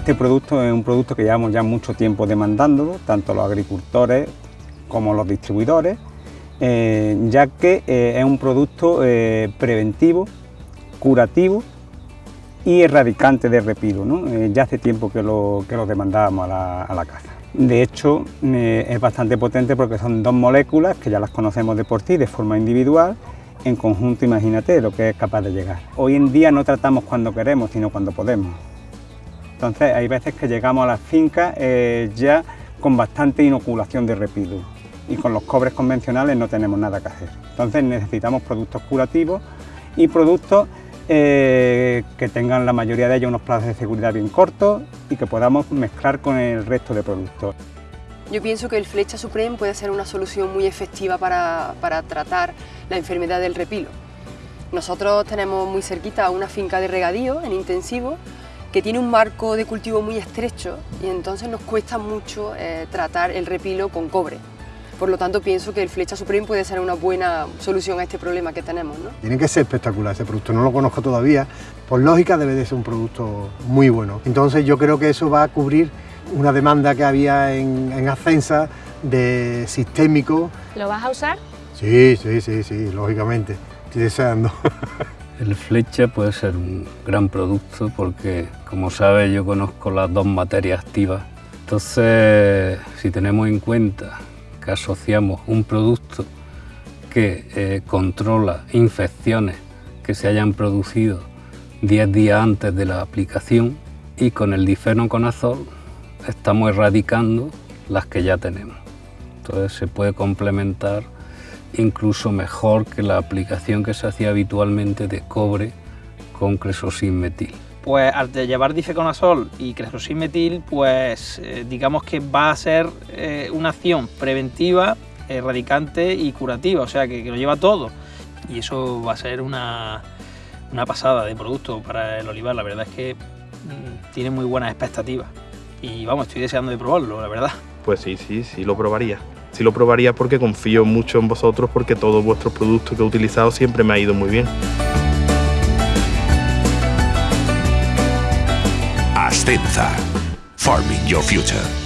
Este producto es un producto que llevamos ya mucho tiempo demandándolo, tanto los agricultores como los distribuidores, eh, ya que eh, es un producto eh, preventivo, curativo y erradicante de repilo. ya hace tiempo que lo, que lo demandábamos a la, a la caza. De hecho, es bastante potente porque son dos moléculas que ya las conocemos de por sí de forma individual en conjunto imagínate lo que es capaz de llegar. Hoy en día no tratamos cuando queremos, sino cuando podemos. Entonces hay veces que llegamos a las fincas eh, ya con bastante inoculación de repido y con los cobres convencionales no tenemos nada que hacer. Entonces necesitamos productos curativos y productos eh, que tengan la mayoría de ellos unos plazos de seguridad bien cortos y que podamos mezclar con el resto de productos. Yo pienso que el Flecha Supreme puede ser una solución muy efectiva para, para tratar la enfermedad del repilo. Nosotros tenemos muy cerquita una finca de regadío en intensivo que tiene un marco de cultivo muy estrecho y entonces nos cuesta mucho eh, tratar el repilo con cobre. Por lo tanto, pienso que el Flecha Supreme puede ser una buena solución a este problema que tenemos. ¿no? Tiene que ser espectacular ese producto, no lo conozco todavía. Por lógica debe de ser un producto muy bueno. Entonces yo creo que eso va a cubrir una demanda que había en, en Ascensa de sistémico. ¿Lo vas a usar? Sí, sí, sí, sí, lógicamente. Estoy deseando. El flecha puede ser un gran producto porque, como sabes, yo conozco las dos materias activas. Entonces, si tenemos en cuenta que asociamos un producto que eh, controla infecciones que se hayan producido 10 días antes de la aplicación y con el difenoconazol estamos erradicando las que ya tenemos. Entonces se puede complementar incluso mejor que la aplicación que se hacía habitualmente de cobre con cresosin-metil. Pues al llevar difeconazol y cresosin-metil, pues eh, digamos que va a ser eh, una acción preventiva, erradicante y curativa, o sea que, lo lleva todo. Y eso va a ser una, una pasada de producto para el olivar, la verdad es que mm, tiene muy buenas expectativas. Y vamos, estoy deseando de probarlo, la verdad. Pues sí, sí, sí lo probaría. Sí lo probaría porque confío mucho en vosotros porque todos vuestros productos que he utilizado siempre me ha ido muy bien. Ascenza. Farming Your Future.